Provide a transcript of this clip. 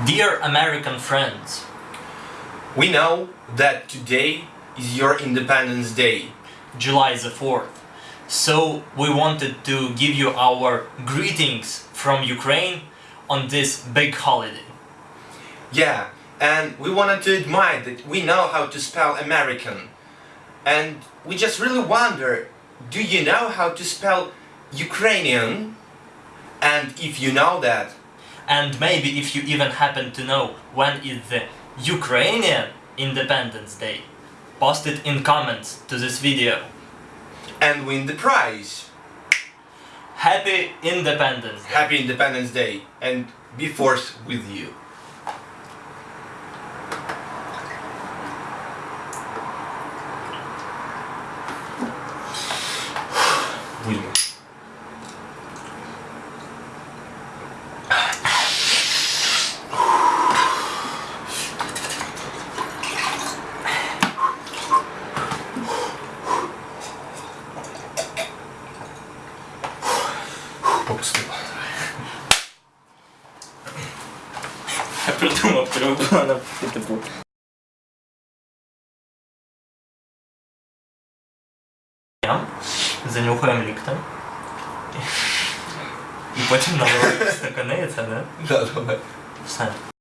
Dear American friends, We know that today is your Independence Day. July the 4th. So we wanted to give you our greetings from Ukraine on this big holiday. Yeah, and we wanted to admire that we know how to spell American. And we just really wonder, do you know how to spell Ukrainian? And if you know that, And maybe if you even happen to know when is the Ukrainian Independence Day, post it in comments to this video. and win the prize. Happy Independence Day! Happy Independence Day and be force with you. Попустила. Я придумав, треба було написати типу. Занюхаємо ліктем. І потім наливаємо стакани, і це не? Да, давай. Все.